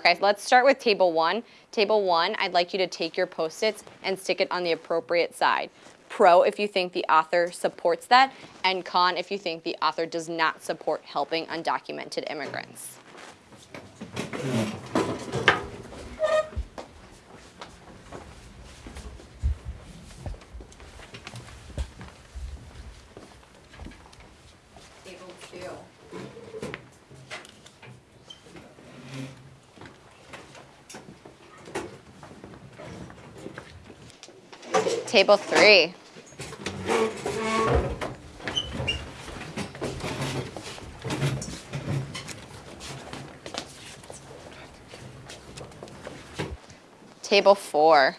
Okay, let's start with table one. Table one, I'd like you to take your post-its and stick it on the appropriate side. Pro if you think the author supports that, and con if you think the author does not support helping undocumented immigrants. Table two. Table three. Table four.